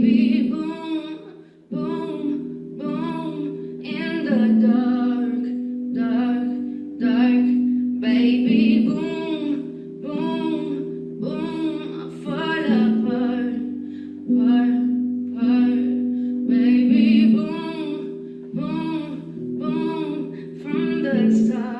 baby boom, boom, boom in the dark, dark, dark. Baby boom, boom, boom, I fall apart, apart, apart. Baby boom, boom, boom from the start.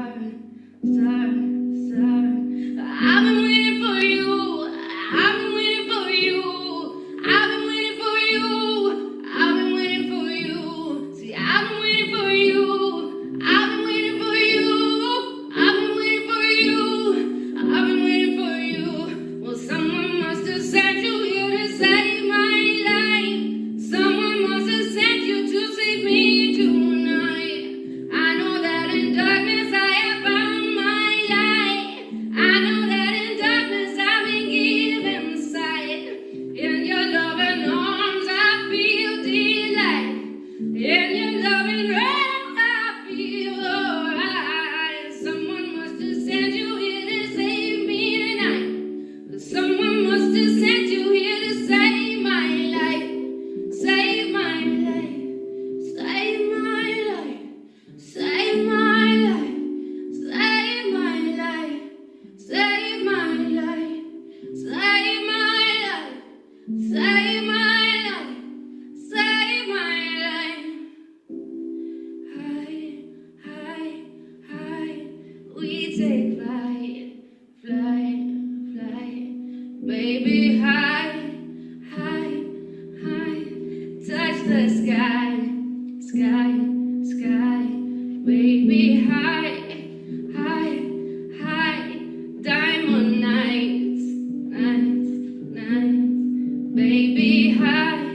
If you love me, right? take flight, flight, flight. Baby, high, high, high. Touch the sky, sky, sky. Baby, high, high, high. Diamond nights, nights, nights. Baby, high.